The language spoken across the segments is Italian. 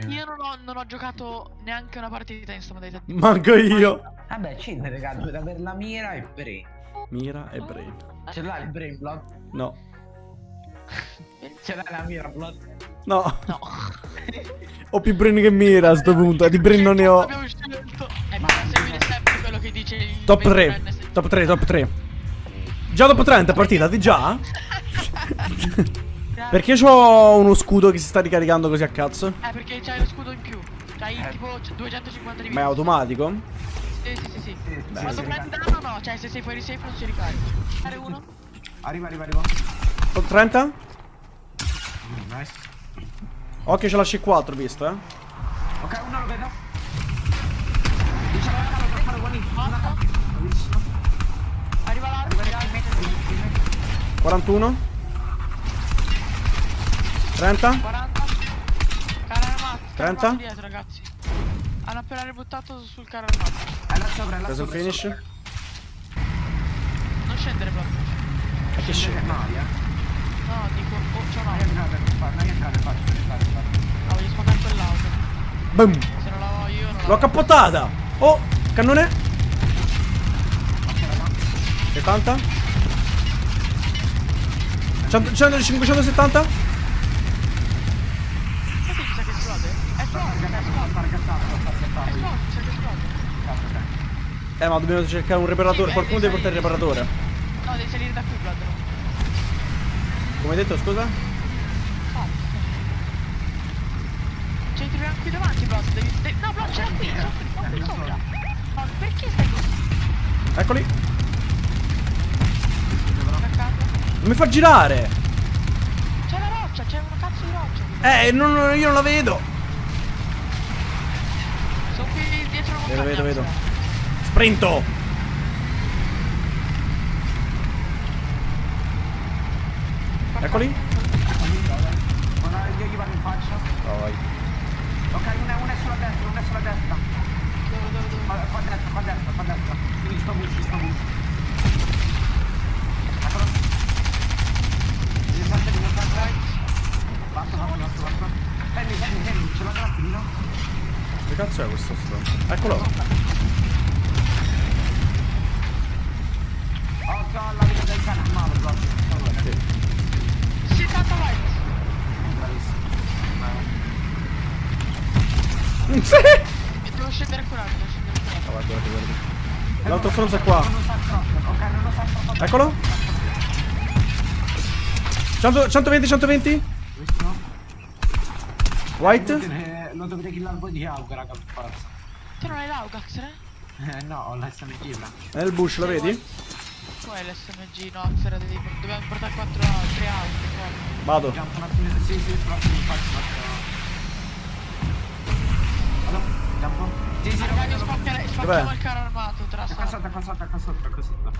Cioè, io non ho, non ho giocato neanche una partita in modalità. Manco io. Vabbè, ci raga, dovete avere la mira e brain. Mira e brain. Ce l'hai il brain blood? No. Ce l'hai la mira blood? No. No. Ho più brain che mira a sto punto. Di brain non ne ho. Abbiamo scelto. Eh, ma seguire sempre quello che dice il Top 3. 20enne. Top 3, top 3. Già dopo 30 partita, di già? Perché c'ho uno scudo che si sta ricaricando così a cazzo? Eh, perché c'hai lo scudo in più. C'hai eh. tipo 250 di vita. Ma è automatico? Sì, sì, sì, sì. sì Beh, Quando sì, prendi danno o no, cioè se sei fuori safe non si ricarica. Fare uno. Arriva, arriva, arriva. Ho 30? Mm, nice. Ok, ce lasci 4 visto, eh. Ok, uno lo vedo. Arriva l'arma, 41 30 40. Carro armato. 30? dietro ragazzi. Hanno appena ributtato sul carro armato. È là sopra, è là Preso il sopra. finish sopra. Non scendere proprio. E che Scende No, eh. No, dico. Oh, c'ho Non un'auto. entrare, non fare, non entrare, faccio, non entrare, faccio. No, voglio spostare quell'auto. Boom Se non la ho io non la L'ho cappottata Oh Cannone 70 100, 100, 570 Sai che mi sa che esplode? È esploso, è Ragazzi, esploso. fare cazzato, fare È cazzato. esploso, mi sa che esplode. Cazzo, ok. Eh ma dobbiamo cercare un reparatore Sì, Qualcuno deve portare il reparatore No, devi salire da qui, Blood. Come hai detto scusa? Oh. Cioè, ti qui davanti, Blood. Devi... de- No, Blood, qui, c'era qui, qui sopra. Ma perché stai così? Eccoli? Non mi fa girare C'è la roccia, c'è una cazzo di roccia. Eh non, io non la vedo Sono qui dietro la Vedo, vedo, vedo. Sprinto Eccoli io gli vado in faccia. Vai Ok, una, una è sulla destra, una è sulla destra. Dove, dove, dove? Qua, destra, qua a destra, qua a destra. Quindi sto bush, sto saltare. Basta, basta, basta, basta. Fermi, fermi, fermi, ce l'ho tranquillo. Che cazzo è questo stronzo? Eccolo Occhio alla vita del cane, male proprio. Favore. Sì, tanto vai. Bravissimo. Sì devo scendere a curare, devo scendere a curare. Ah, guarda, guarda, guarda. L'altro è qua lo lo. Eccolo 100, 120 120 Visto? White Lo dovete killare voi di auga, raga, per forza. Te non hai l'Augax, eh? Eh no, ho l'SMG là. Nel bush, lo vedi? Tu hai l'SMG, no, Xera, devi... dobbiamo portare 4 altre auto qua. Vado sì, sì, però mi faccio faccio. Vado, jump. Sì, sì, Raga, vedo. spaccherei- Dov'è? spacchiamo il carro armato, tra Qua sotto, qua sotto, qua sotto, qua sotto.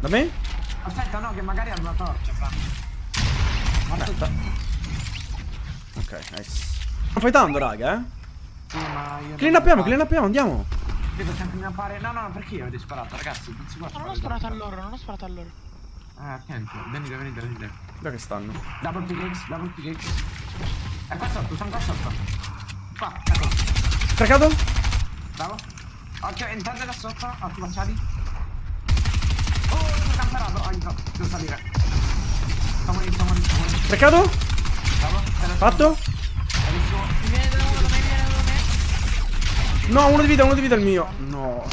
Da me? Aspetta, no, che magari hanno una torcia, fra. Aspetta Ok, nice Sto fightando raga eh Sì, ma io... Clean upiamo, clean upiamo, andiamo Devo sempre mi appare... No, no, no, perché io avete sparato, ragazzi? Non si può No, non ho sparato a loro, non ho sparato a loro. Eh, attento, venite, venite, venite. Dove che stanno? Double pickaxe, double pickaxe. È qua sotto, sono qua sotto. Qua, ecco. Cracato? Bravo. Occhio, entrate da sotto, occhi facciati. Oh, sono camperato. Oh, entro. Devo salire. Lì, stiamo lì, stiamo lì. Cracato? Bravo. Fatto? No, uno di vita, uno di vita il mio No?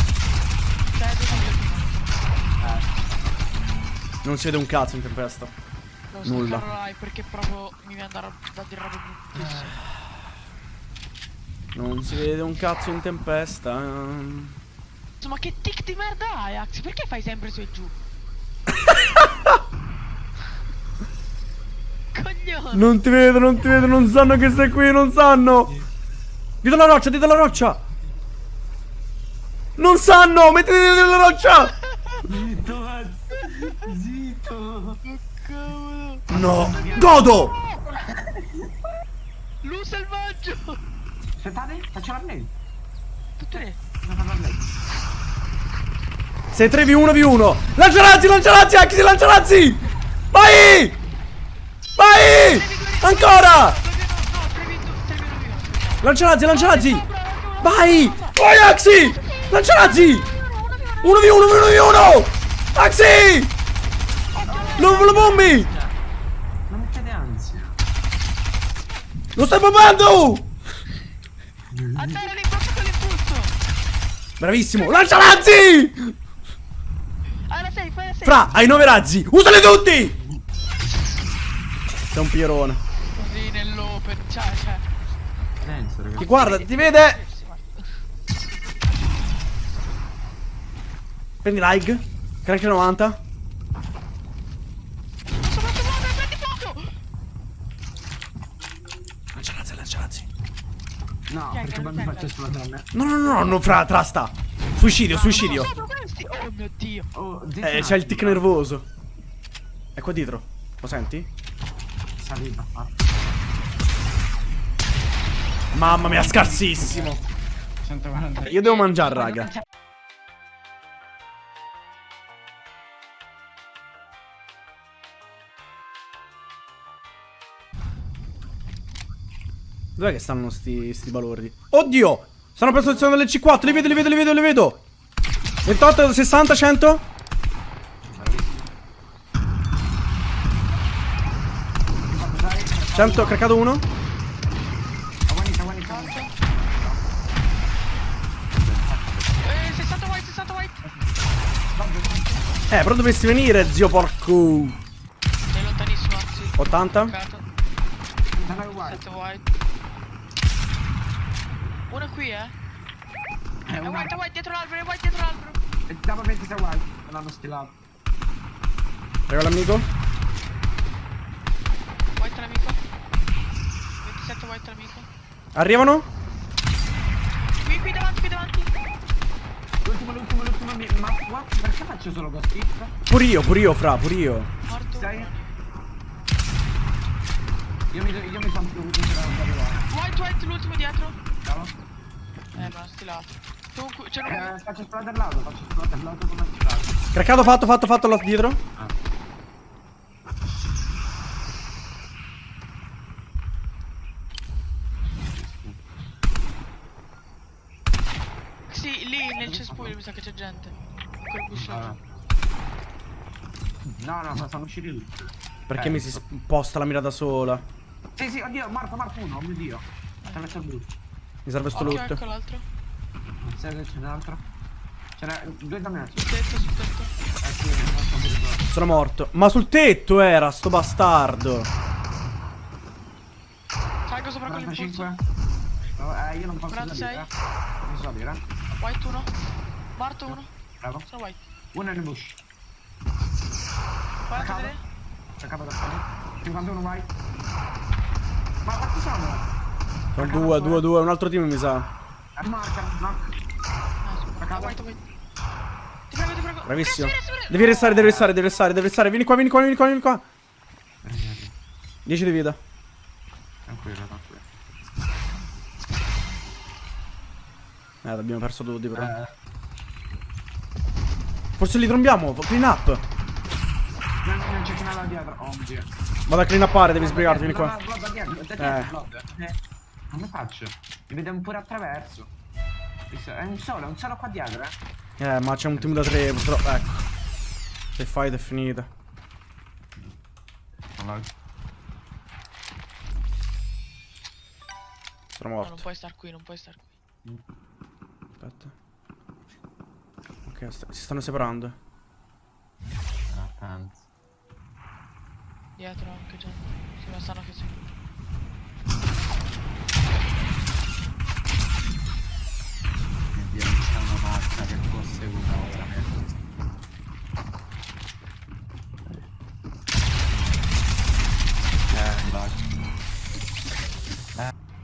Eh, Non si vede un cazzo in tempesta Devo Nulla. perché proprio mi viene da, da dire bruttissime. Non si vede un cazzo in tempesta Insomma, che tic di merda hai, Ax? Perché fai sempre su e giù? Coglione! Non ti vedo, non ti vedo, non sanno che sei qui, non sanno Dietro la roccia, dietro la roccia Non sanno, mettiti dietro la roccia Zitto. Zitto. No, godo Lu selvaggio! Aspettate, faccio la play. Tutte le... Devo fare la play. Sei 3v1v1 Lanciarazzi, lanciarazzi, Vai Vai Ancora No, 3v2, 3v1 Lanciarazzi, lanciarazzi! Vai! Vai, Axi! Lanciarazzi! 1v1, 1v1! Axi! Lo, lo bombi! Non mettete ansia. Lo stai bombando! Azzera l'impulso con l'impulso. Bravissimo! Lancia razzi! La safe. Fra, hai 9 razzi! Usali tutti! Sei un pierone. Così nell'open, cioè, cioè. Senso, ragazzi. Ti guarda, ti vede! Prendi like. Crank 90. Sopra tu muove, prendi fuoco. Lancia razzi, lancia razzi. No, Chiaro, perché poi mi faccio esplodere. No, no, no, no, fra, trasta. Suicidio, suicidio. Sopra questi. Oh mio dio. Oh, Eh, c'è il tic nervoso. È qua dietro. Lo senti? Saliva. Ah. Mamma mia, scarsissimo. 140. Io devo mangiare, raga. Dov'è che stanno sti, sti balordi? Oddio! Stanno per posizione delle C4, li vedo, li vedo, li vedo, li vedo! 28, 60, 100? Dai, 100, craccato uno? Eh, 60 white, 60 white. Eh, però dovresti venire, zio porco. Sei lontanissimo, anzi. 80? Caccato. Non è uguale. 7 white. Uno è qui, eh. È È una... white, è white dietro l'albero, è white dietro l'albero. E Dopo 26 uguali. Me l'hanno stilato. Regalo amico? White l'amico. 27 white l'amico. Arrivano? Qui, qui davanti, qui davanti. L'ultimo, l'ultimo, l'ultimo. Ma what? Perché faccio solo ghost hit? Pure io, pure io, fra, pure io. Morto. Sei? Io mi, io mi sono dovuto tirare. White, white, l'ultimo dietro. Bravo. Eh, ma stilato. Tu, qui- c'è uno Eh, faccio esplodere l'auto, faccio esplodere l'auto come tirato. Craccato fatto, fatto, fatto là dietro. Sì, lì nel cespuglio mi sa che c'è gente. Quel busciato. No, no, ma sono usciti tutti. Perché Eh, mi si sposta la mira da sola? Sì, sì, oddio, morto, morto uno, oh mio dio. Attraverso il bus. Mi serve sto loot. ecco l'altro. Non sai che c'è un altro? Ce n'è due da me. Sul tetto, sul tetto. Eh sì, non so mi ricordo. Sono morto. Ma sul tetto era, sto bastardo. Salgo sopra con l'impulso. 45. No, eh, io non posso 46. salire. Non so salire. White uno. Morto uno. Bravo. Sono white. Uno è nel bush. 43. C'è capo da fare. 51 vai. Ma quanti sono? Sono due, due, due. Un altro team mi sa. Eh, Marca, no. Cavolo. white, white. Ti prego, ti prego. Bravissimo. Devi restare, devi restare, devi restare, devi restare. Vieni qua, vieni qua, vieni qua, vieni qua. 10 di vita. Tranquillo, tranquillo. Eh, abbiamo perso tutti però. Eh, Forse li trombiamo. Clean up. non, c'è dietro. Oh mio dio. Vado a clean upare, devi sbrigarti, vieni qua. dietro, Eh. Come faccio? Mi vediamo pure attraverso. È un solo, è un solo qua dietro, eh. Eh, ma c'è un team da tre, purtroppo. Ecco. Se fight è finita. Sono No, morto. non puoi star qui, non puoi star qui. Aspetta. Ok, sta- si stanno separando. Ah, penso. Dietro anche gente. Sì, ma stanno che sì. Dio, non c'è una macchina che può seguire veramente. Eh, bug.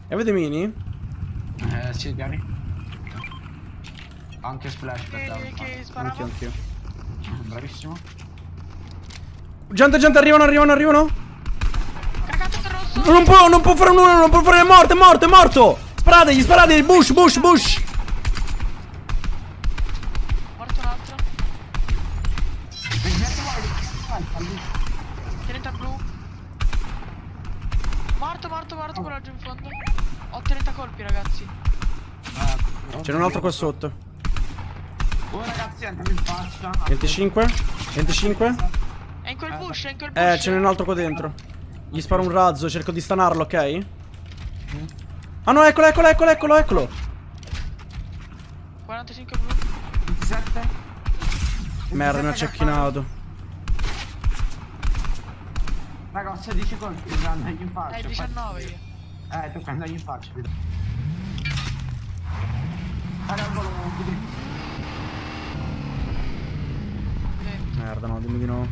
E avete mini? Eh, sì, piani. Anche splash per che Anch'io, anch'io. Bravissimo. Gente, gente, arrivano, arrivano, arrivano. Non può, non può fare nulla, non può fare. È morto, è morto, è morto. Sparategli, sparategli. Bush, bush, bush. Morto, morto, quello giù in fondo. Ho 30 colpi, ragazzi. Eh, Ce n'è un altro qua sotto. Oh ragazzi, andiamo in faccia. 25? 25? È in quel bush, è in quel bush. Eh, ce n'è un altro qua dentro. Gli sparo un razzo, cerco di stanarlo, ok? Ah no, eccolo, eccolo, eccolo, eccolo, eccolo. 45 blu. 27. Merda, mi ha 27 cecchinato. Ho 16 colpi, devo andargli in faccia. Eh, 19 io. Eh, tocca andargli in faccia. vedo. Raga, al volo, chiudi. Sì. Merda, no, dimmi di no.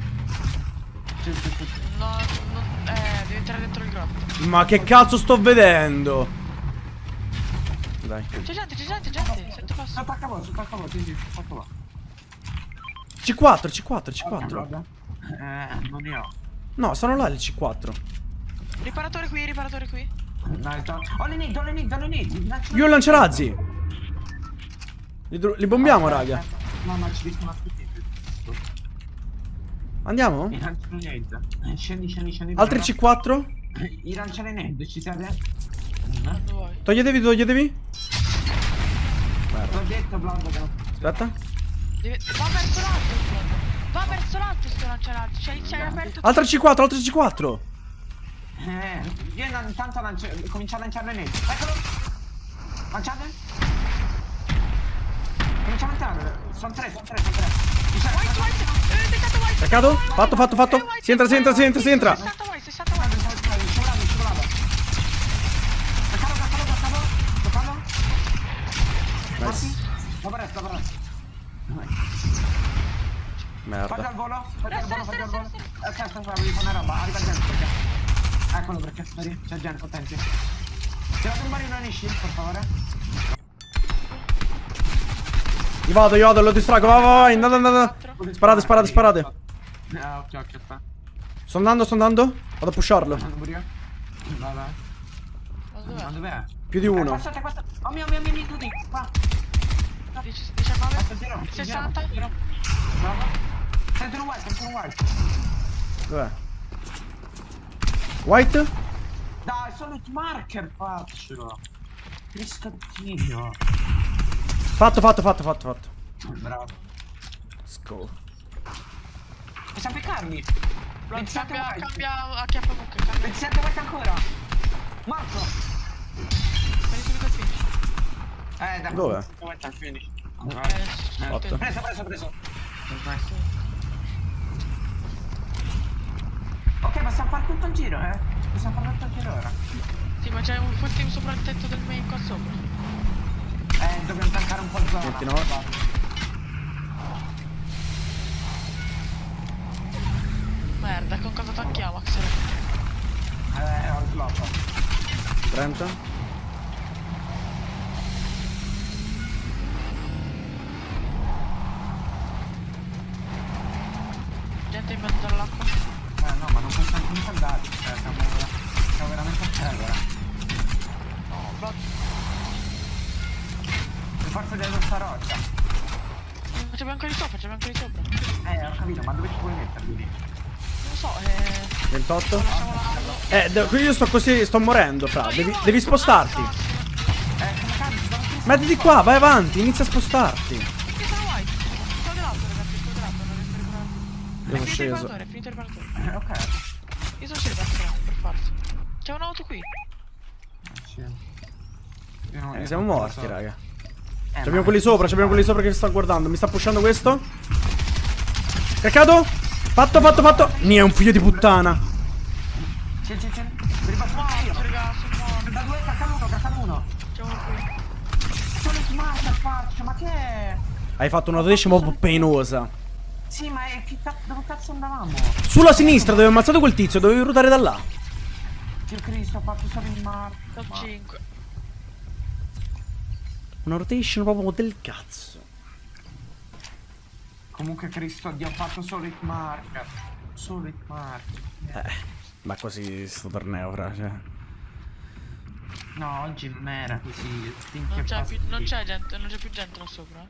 Sì, sì, sì. No, no, eh, devi entrare dentro il grotto. Ma che cazzo sto vedendo? Dai. C'è gente, c'è gente, gente. Sento passo. Sotto a voi, sotto a voi, sì, sì, là. C4, C4, C4. Vabbè. Eh, non ne ho. No, sono là il C4. Riparatore qui, riparatore qui. Ho le nid, ho le nid, ho le nid. Lancio- Io ho il lanciarazzi. Li, li bombiamo, raga. No, ma ci rischiamo a tutti. Andiamo? I lancio le nid. Eh, Scendi, scendi, scendi. Altri bravo. C4? I lancio le nid, ci vuoi. Toglietevi, toglietevi. L'ho detto, Aspetta. Devi- Va verso l'alto. Va verso l'alto sto lanciarazzi. C'hai c'hai aperto. Altra C4, altra C4. Eh, io intanto lancio, comincio a lanciare le nid. Eccolo! Lanciate? Comincia a lanciare. Sono tre, sono tre, sono tre. Sa- White, white. Eh, beccato white. Cercato? Fatto, fatto, fatto. Eh, Si entra, si entra, si entra, si entra. 60 white, 60 white. Scivolata, scivolata. Toccalo, toccalo, toccalo. Toccalo. Nice. Dopo resto, dopo resto. Merda. al volo, fagli al volo, fagli al volo. Aspetta, aspetta, devi fare una roba, arriva gente perché. Eccolo perché, vedi, c'è gente, attenti. Tirate un barino nei shield, per favore. Io vado, io vado, lo distraggo. Vai, vai. Andate, andate. Sparate, sparate, sparate. Eh, ok, ok, aspetta. Sto andando, sto andando. Vado a pusharlo. Vai, vai. Ma dov'è? Più di uno. passate, passate. Oh mio, mio, mio, mio, tutti. Qua. 19? Aspetta, tiro. 60? Tiro. Bravo. Sento white, sento white. Dov'è? White? Dai, solo il marker faccio. Cristo Dio. Fatto, fatto, fatto, fatto, fatto. Bravo. Let's go. Possiamo piccarli? 27 cambia, white. cambia a chiappa buca, cambia. 27 white ancora. Marco. Prendi subito il finish. Eh, dai. Dove? 27 white al finish. Eh, Fatto. Preso, preso, preso. Ok, possiamo fare tutto il giro, eh? Possiamo fare tutto il giro ora. Sì, ma c'è un full team sopra il tetto del main qua sopra. Eh, dobbiamo tankare un po' il zona. 29. Merda, con cosa tanchiamo, Axel? Eh, ho il slot. 30. Eh, qui io sto così, sto morendo, fra. Devi, devi spostarti. Eh? Mettiti qua, vai avanti, inizia a spostarti. Sono white? Sto dell'altro, ragazzi, sto dell'altro, non riesco a recuperare. Io sono È finito il sceso. è finito il riparatore. Eh, ok. Io sono sceso da per forza. C'è un'auto qui. Non- Eh, siamo morti, so. raga. Eh, Abbiamo quelli sopra, abbiamo quelli sopra che sta guardando. Mi sta pushando questo. Caccato? Fatto, fatto, fatto. Ni è un figlio di puttana. Sì, sì, sì. Vi ripasso Morto, io. raga, sono. Da due, caccano uno, caccano uno. C'è uno qui. Solo il marker faccio, ma che è? Hai fatto una decima un po' penosa. Sì, ma è che cazzo, dove cazzo andavamo? Sulla sinistra dove ho ammazzato quel tizio, dovevi ruotare da là. Dio Cristo, ho fatto solo il marker. Top ma- 5. Una rotation proprio del cazzo. Comunque Cristo, Dio, ho fatto solo il marker. Solo il marker. Eh, ma così sto torneo, fra, cioè. No, oggi m'era così. Non c'è, più, non c'è gente, non c'è più gente là sopra. Eh.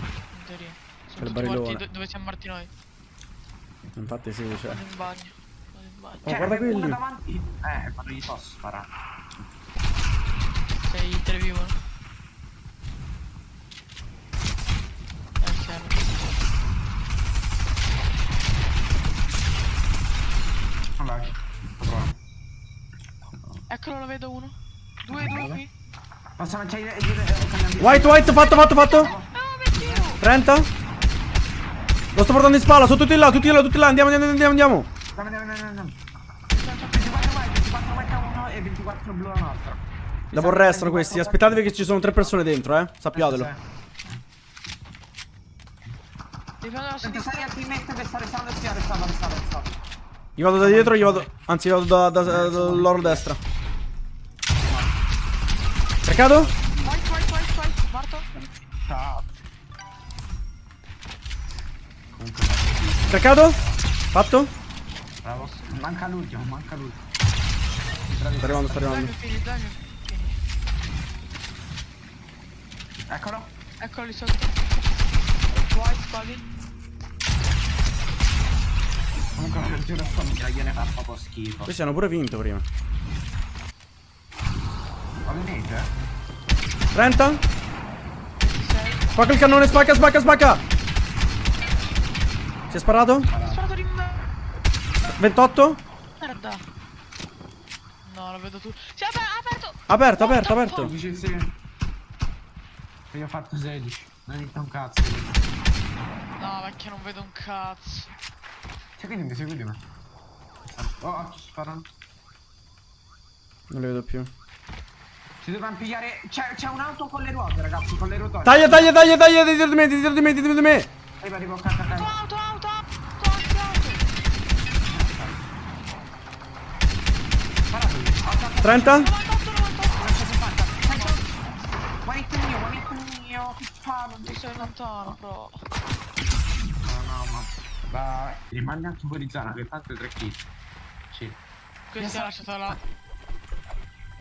In teoria. Sono tutti morti do dove siamo morti noi. Infatti sì, c'è. Cioè. Vado in bagno. Oh, cioè, guarda quelli. davanti. Eh, ma non gli posso sparare. Sei intervivo. Eh, chiaro. non lag. Eccolo, lo vedo uno. Due, due qui. Posso lanciare White, white, fatto, fatto, fatto. Ah, 30. Lo sto portando in spalla, sono tutti là, tutti là, tutti là. Andiamo, andiamo, andiamo, andiamo. Andiamo, andiamo, andiamo. andiamo. 24 white, 24 white a uno e 24 blu a un altro. Dopo restano questi, aspettatevi che ci sono tre persone dentro, eh. Sappiatelo. Devono lasciare. Stai al team per stare salvo e stare salvo, stare salvo. Io vado da dietro, io vado. Anzi, vado da, da, da- dall'oro destra. Peccato? White, white, white, white. Morto. Ciao. Peccato? Fatto? Bravo. Manca l'ultimo, manca l'ultimo. Sto arrivando, sto Dai arrivando. Eccolo. Eccolo lì sotto. White, spalli. Comunque non giro sto mitraglione fa proprio schifo. Questi hanno pure vinto prima. Ovviamente. 30? 6. Spacca il cannone, spacca, spacca, spacca! Si è sparato? Sparato di me. 28? Merda. No, lo vedo tu. Si è aper- aperto. Aperto, aperto, aperto. Sì. Io ho fatto 16. Non hai detto un cazzo. No, vecchio, non vedo un cazzo. Seguimi, mi segui di me. Oh, ci sparano. Non li vedo più. Ci dobbiamo pigliare. C'è, c'è un'auto con le ruote, ragazzi, con le ruote. Taglia, taglia, taglia, taglia, dietro di me, dietro di me, dietro di me. Arriva, arriva, cacca, Auto, cacca. auto, auto, auto, auto, auto. Sparato. 30? 98, 98. 160. One hit mio, hit mio. Che fa? Non Ti sei lontano, però. No, no, ma. Vai. Rimani anche fuori zona, che tanto è tre kill. Sì. Questo ha lasciato la...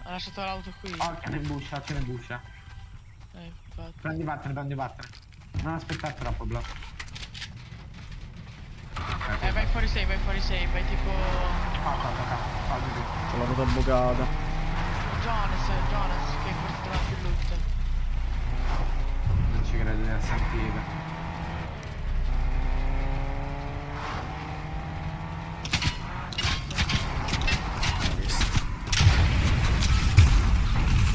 Ha lasciato l'auto qui. Oh, ce ne buscia, ce ne buscia. Eh, infatti. Prendi vattene, prendi vattene. Non aspettare troppo, bro. Eh, vai fuori save, vai fuori save, vai tipo... Fa, fa, fa, fa. Fa, fa. C'ho la ruota bucata. Jonas, Jonas, che è questo davanti il loot. Non ci credo di essere sentire.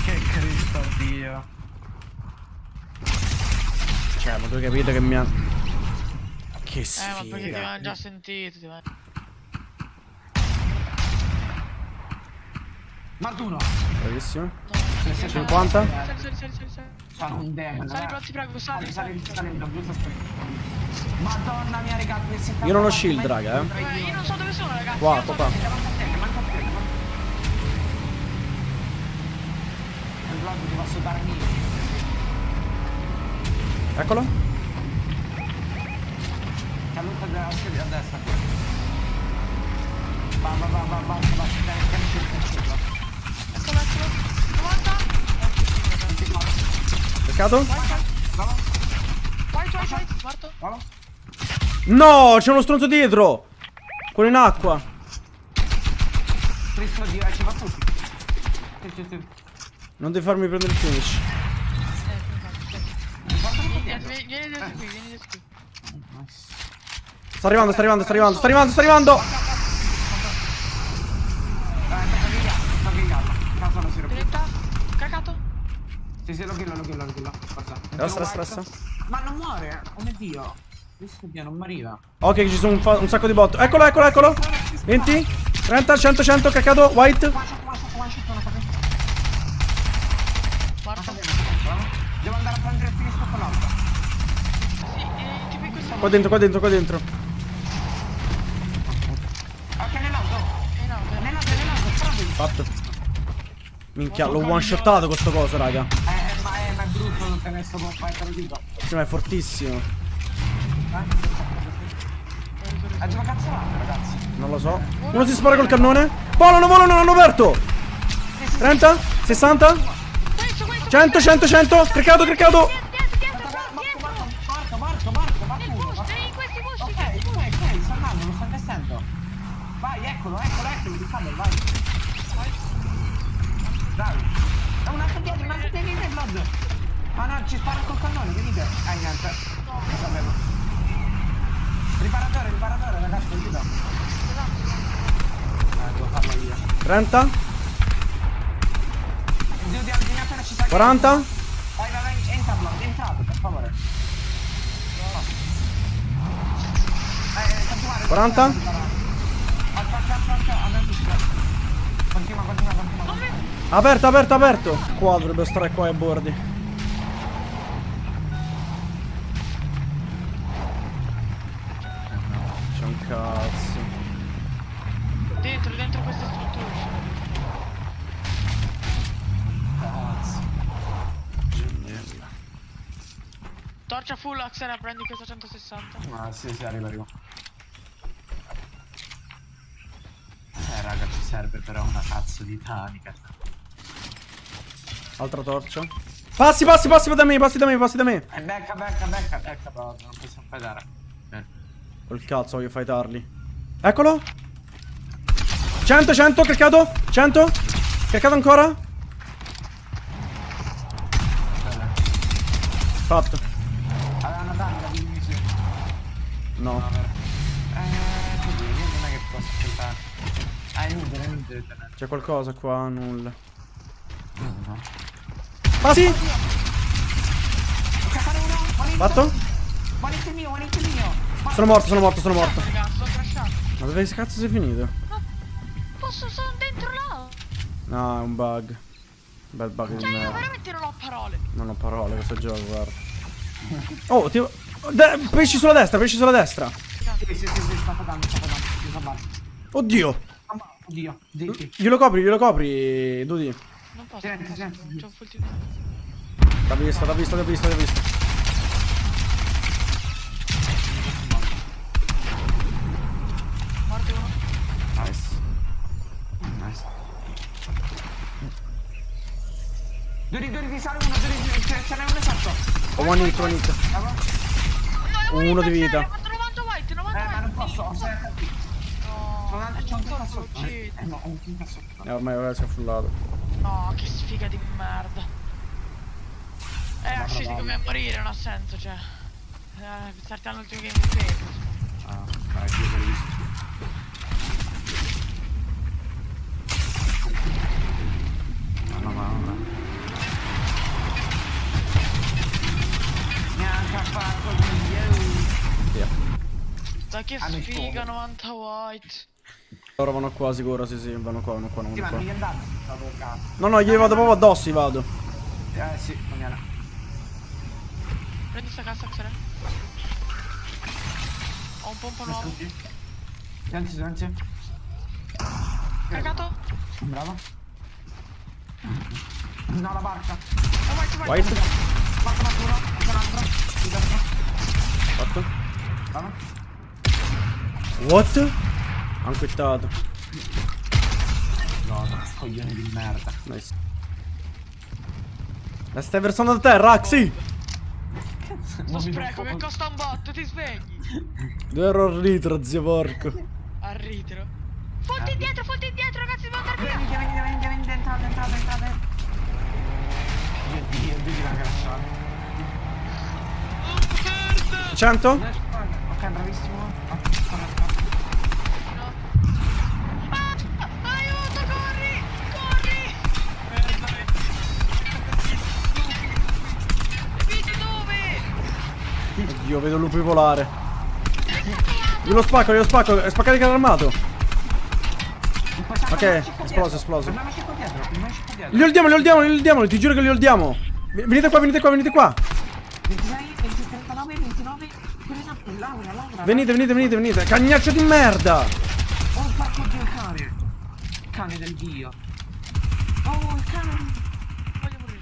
Che Cristo Dio. Ma tu capite che mi ha... Che Eh, ma perché ti sfiga. avevano già sentito, ti avevano... Martuno. Bravissimo. 50? Eh. Sali, sali, sali, sali. Sono un demone. Sali, però ti prego, sali, Sali, sali. Madonna mia, raga, Io non ho shield, raga, eh. Eh, io non so dove sono, ragazzi. Qua, qua, qua. dove sono. Manca a te, manca a te, manca a te. Il vlog ti posso dare mille. Eccolo. A destra. Eccolo, eccolo. 90. Peccato? White, white. Bravo, White, white, white. Morto. bravo. No, c'è uno stronzo dietro. Quello in acqua. Ci va tutti. Non devi farmi prendere il finish. Vieni dietro qui, vieni dietro qui. Sta arrivando, sta arrivando, sta arrivando, sta arrivando, sta arrivando. Dai, tocca che gatto, tocca che gatto. Cazzo non si rompe. 30. Cagato. Sì, sì, lo killo, lo killo, lo killo. Forza. Resta, resta, resta. Ma non muore, oh mio Dio. Dio, non moriva. Ok, ci sono un, un sacco di bot. Eccolo, eccolo, eccolo. 20, 30, 100, 100, caccato, white. Devo andare a prendere il finish con l'altra. Sì, eh, Qua dentro, qua dentro, qua dentro. Ok, nell'auto. Eh no, beh. Nell'auto, nell'auto, sparato. Fatto. Minchia, l'ho one shotato questo coso, raga. Eh, ma è, ma è brutto non tenere sto pompa, te lo dico. Sì, ma è fortissimo. Eh, dove cazzo vanno, ragazzi? Non lo so. Uno si spara col cannone. Volano, volano, l'hanno aperto. 30, 60, Questo, questo. 100, 100, 100. Criccato, criccato. Dietro, dietro, Marco, dietro. Marco, Marco, Marco, Marco, Marco, Nel Marco. boost, in questi boost. Ok, ok, ok, sta andando, lo sta investendo. Vai, eccolo, eccolo, eccolo, di camera, vai. Dai. È un altro dietro, un altro dietro, vieni, Blood. Ma no, ci spara col cannone, venite. Eh, niente. Lo sapevo. Riparatore, riparatore, ragazzi, aiuto. Eh, devo farlo io. 30. appena ci sai. 40. Vai, vai, vai, entra, Blood, entrate, per favore. Eh, eh, continuare. 40. Aspetta, aspetta, aspetta, adesso si Continua, continua, continua. Aperto, aperto, aperto. Qua dovrebbe stare qua ai bordi. C'è un cazzo. Dentro, dentro queste strutture. Cazzo. Torcia full, Axena, prendi questa 160. Ah, sì, sì, arriva, arriva. Eh, raga, ci serve però una cazzo di tanica. Altra torcia. Passi, passi, passi da me, passi da me, passi da me. Eh, becca, becca, becca, becca, non possiamo fightare. Eh. Col cazzo voglio fightarli. Eccolo. 100, 100, cliccato. 100. Cliccato ancora. Fatto. No. Ah. C'è qualcosa qua? Nulla. No. Passi. Fatto. Sono morto, sono morto, sono morto. Ma dove cazzo sei finito? Posso, sono dentro là. No, è un bug. Bel bug di Cioè, io veramente non ho parole. Non ho parole questo gioco, guarda. Oh, ti... De- pesci sulla destra, pesci sulla destra. Sì, sì, sì, sì, sta fatando, sta fatando. Sta fatando. Oddio. Oddio, zitti. Glielo copri, glielo copri, Dudi. Non posso. Senti, senti. C'ho un full. T'ha visto, t'ha visto, t'ha visto, t'ha visto. Morte uno. Nice. Nice. Duri, duri, ti sale uno, duri, ce ce n'è uno esatto. Ho one hit, one hit. Uno di vita. Ho fatto 90 white, 90 Eh, ma non white. posso, ho 7 No, C'ho un- cazzo sotto. Eh no, ho un cazzo sotto. Eh, ormai ora si è fullato. No, che sfiga di merda. Eh, usciti come a morire, non ha senso, cioè. Eh, starti all'ultimo game di peso. Ah, vai, io l'ho visto. No, no, no, no. Neanche a fare così, yo. Via. Dai che sfiga, sfogo. 90 white. Loro vanno qua sicuro, sì sì, vanno qua, vanno qua, Sì, vanno ma qua. non. No, no, gli vado proprio addosso, gli vado. Eh sì, non era. Prendi sta cassa, Xere. Ho un pompo nuovo. Silenzio, silenzio. Caricato? Bravo. No, la barca. Oh, white, white. White. Fatto un uno, fatto un altro. Dentro. Fatto. Bravo. What? Han quittato. No, no, coglione di merda. Nice. La stai versando da terra, Axi! Sto spreco che costa un botto, ti svegli. Due euro al litro, zio porco. Al ritiro. Fonti indietro, fonti indietro, ragazzi, devo andare via. Venite, venite, venite, venite, entrate, entrate, entrate. Dio, Ah, aiuto, corri! Corri! Merda. Vedi dove? Oddio, vedo lupi volare. Glielo spacco, glielo spacco, è spaccato il carro armato. Ok, esploso, esploso. Li oldiamo, li oldiamo, li oldiamo, ti giuro che li oldiamo. Venite qua, venite qua, venite qua. 26, 20, 39, 29. Quello Laura, Laura. Venite, venite, venite, venite. Cagnaccio di merda. Oh, porco dio, il cane. Cane del dio. Oh, il cane. Voglio morire.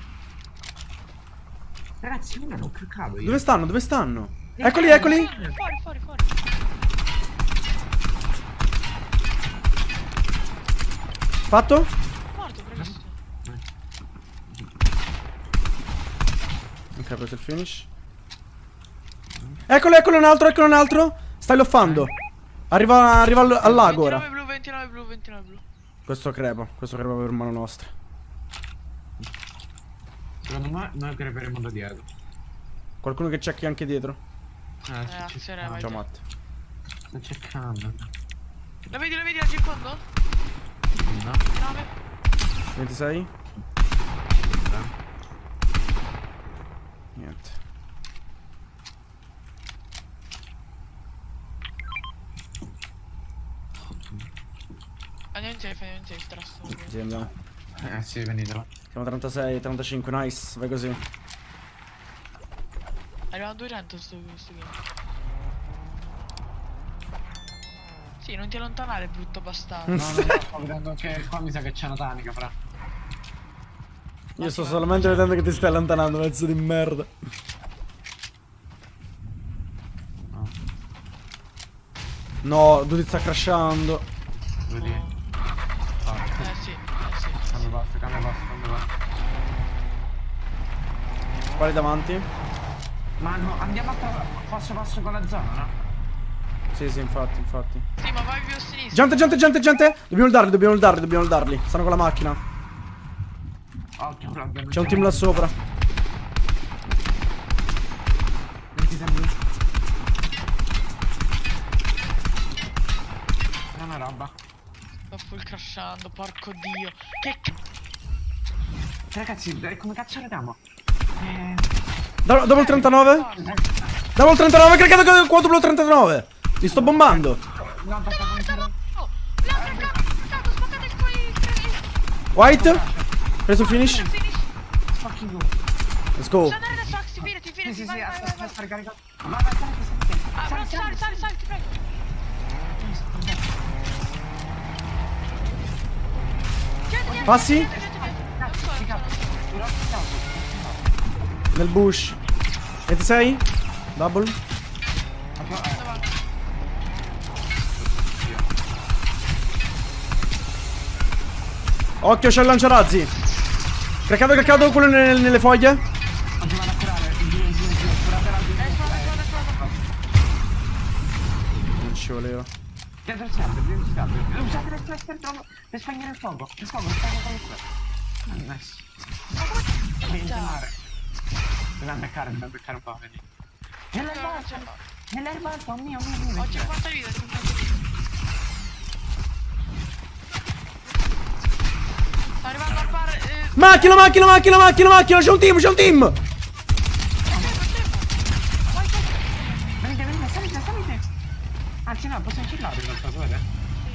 Ragazzi, io non ho cliccato io. Dove stanno? Dove stanno? Eccoli, eccoli. Fuori, fuori, fuori. Fatto? Morto, bravissimo. Ok, ho preso il finish. Eccolo, eccolo un altro, eccolo un altro. Stai loffando. Arriva, arriva al, al lago ora. 29 blu, 29 blu, 29 blu. Questo crepa, questo crepa per mano nostra. Secondo me noi creperemo da dietro. Qualcuno che checchi anche dietro? Eh, Eh, sto Xere, cercando. vai. Ciao Matt. Sto cercando. La vedi, la vedi al circondo? No. 9. 26? Niente. Andiamo in safe, andiamo in safe. Sì, andiamo. Eh sì, venitelo. Siamo a 36, 35, nice. Vai così. Arriviamo a 200 sto, sto game. Sì, non ti allontanare, brutto bastardo. No, no, no, sto vedendo che qua mi sa che c'è una tanica, fra. Io sto solamente vedendo che ti stai allontanando, pezzo di merda. No. Duty sta crashando. Vedi? Eh sì, eh sì. Cambio passo, cambio passo, cambio passo. Quali davanti? Ma no, andiamo a passo passo con la zona, no? Sì, sì, infatti, infatti. Ma vai più a sinistra. Gente, gente, gente, gente! Dobbiamo darli, dobbiamo darli, dobbiamo darli. Stanno con la macchina. Occhio, C'è un team là sopra. È una roba. Sto full crashando, porco dio. Che c***o. Cioè, ragazzi, eh, come cazzo regamo? Eh... Do- Dopo il 39? Dopo il 39, caricato con quadruplo 39. Li sto bombando. No, Oh, l'ha craccato, craccato, spaccate il coi... White. Preso il finish. Finish. fucking go. Let's go. Sta andare adesso, Axi, fidati, Sì, fidati, sì, vai, sì, vai, aspetta, vai, ricarica. Vai, vai, sali, sali, Ah, sali, sali, sali, sali, ti prego. Passi? Nel bush. 26. Double. Occhio, c'è il lanciarazzi. Craccato, craccato quello nel- nelle foglie. A. Non ci voleva. Usate le cluster per per spegnere il fuoco. Il fuoco, il fuoco il fuoco. Nice. Devi intonare. Dobbiamo beccare, dobbiamo beccare un po', vedi. Nell'erba nell'erba mio, mio, mio. Ho 50 vite, 50 vite. Sta arrivando al bar. Eh, Macchina, macchina, macchina, macchina, macchina. C'è un team, c'è un team. Venite, venite, salite, salite. Anzi no, possiamo chillare in realtà, sapete?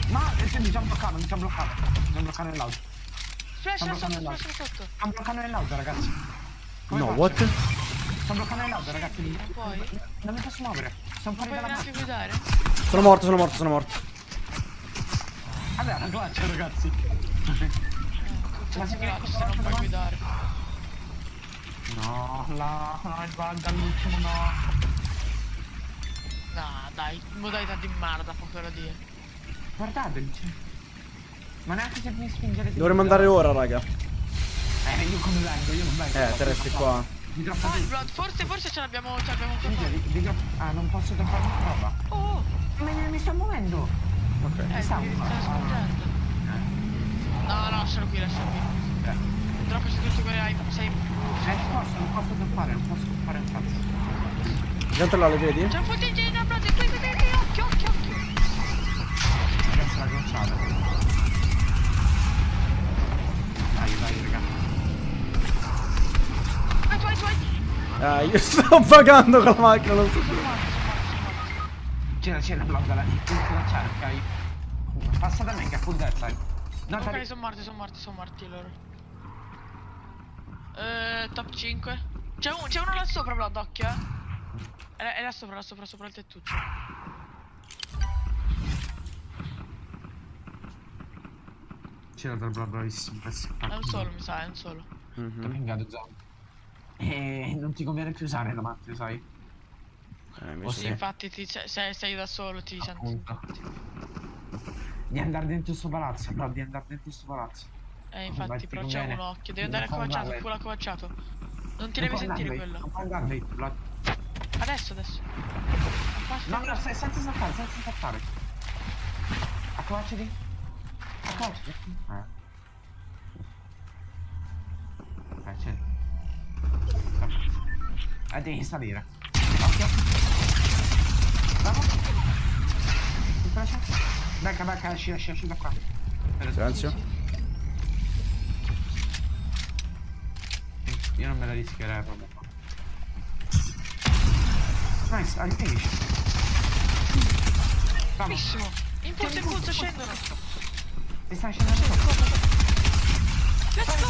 Ma eh, sì, mi sono bloccato, mi sono bloccato. Mi sono bloccato nell'auto. Splash sotto, bloccando splash sotto. Sto bloccando nell'auto, ragazzi. Come No, faccio? what? Sto bloccando nell'auto, ragazzi. Non puoi? Non mi posso muovere. Sono fuori dalla macchina. guidare? Sono morto, sono morto, sono morto. Vabbè, glaccia, ragazzi. Ma si piace se non puoi guidare. No, la, no, il bug all'ultimo no. No, dai, modalità di merda, poco da dire. Guardate. Ma neanche se mi spingere di Dovremmo andare ora, raga. Eh, io come vengo? Io non vengo. Eh, te resti qua. Vai, giù. Blood, forse, forse ce l'abbiamo, ce l'abbiamo ancora. Ah, non posso droppare una roba. Oh, Ma mi, mi sto muovendo. Ok. eh, mi stai spingendo. No, no, lascialo qui, lascialo qui. Eh, Purtroppo se tutti quelli hai, sei... eh, posso, non posso droppare, non posso fare un cazzo. Gente là, le vedi? C'è un footage da Blood, qui, qui, qui, qui, occhio, occhio, occhio. Adesso la glacciata. Dai, dai, raga. Vai, vai, vai. Ah, io sto pagando con la macchina, non so. C'era, c'era, bloccala. Devi glacciare, ok? Passa da me che è full death, dai. No, Ok, sono morti, sono morti, sono morti loro. Eh, top 5. C'è, un- c'è uno là sopra, Blood, occhio, eh. È, là- è là sopra, là sopra, sopra il tettuccio. C'era del bla bravissimo. È un solo, mi sa, è un solo. Mhm. Domingato zombie. E non ti conviene più usare la macchina, sai? Eh, mi Sì, infatti, ti- se se sei da solo ti senti... Di andare dentro sto palazzo, bro, di andare dentro sto palazzo. Eh, infatti, ti però c'è un occhio. Devi andare accovacciato, full accovacciato. Non ti devi sentire quello. Bro. Adesso, adesso. No, no, se- senza saltare, senza saltare. Accovacciati. Accovacciati. Eh. Eh, c'è. Eh, devi salire. Occhio. Bravo. Mi piace. Becca, becca, esci, esci, esci da qua. Silenzio. Io non me la rischierei proprio. Nice, al finish. Bravo, Bravissimo. Impulso, impulso, scendono. ti stai scendendo. Let's go.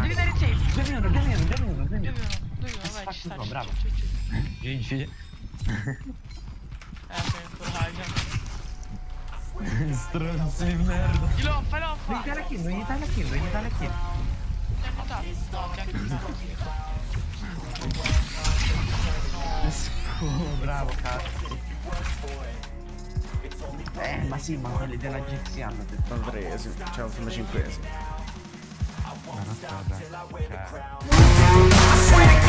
Devi dare safe. Due minuti, due minuti, due minuti, due minuti. dove uno, vai, Faccio ci sta, qua, ci bravo. GG. Eh, sei ancora raga. Stronzo di merda. Gli loffa, Non loffa. gli dai la kill, non gli dai la kill, non gli dai la kill. Oh, bravo, cazzo. Eh, ma sì, ma quelli della GX hanno detto. Sono tresimi, cioè sono cinquesimi. Ma non so, dai. Cioè...